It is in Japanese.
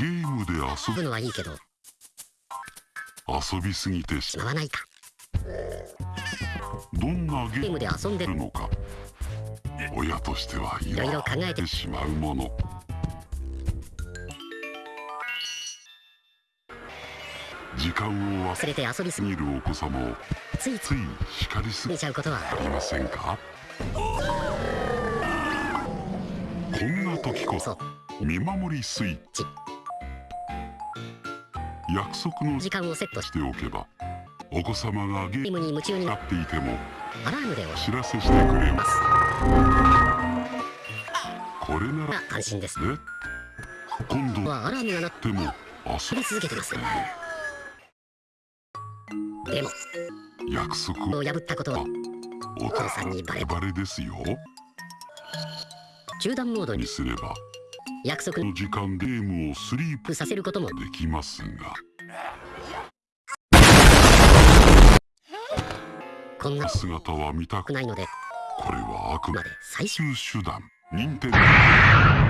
ゲームで遊遊ぶのはいいけど。遊びすぎてししまわないか。どんなゲームで遊んでるるのか。親としてはいいろいろ考えててしまうもの。時間を忘忘れて遊びすれるお子様をついつつい叱りすぎぎちゃうことは。ありませんか？こんな時こそ見守りスイッチ約束の時間をセットししておけばお子様がゲームに夢中になっていてもアラームでお知らせしてくれまます。すこれならが安心です。ね？今度はアラームが鳴っでも遊て続けてますでもび約束を。破ったことはお父さんにバレバレですよ。中断モードに。にすれば約束。この時間ゲームをスリープ。させることも。できますが。こんな。姿は見たくくないので。これはあくままで最終最終手段。任天堂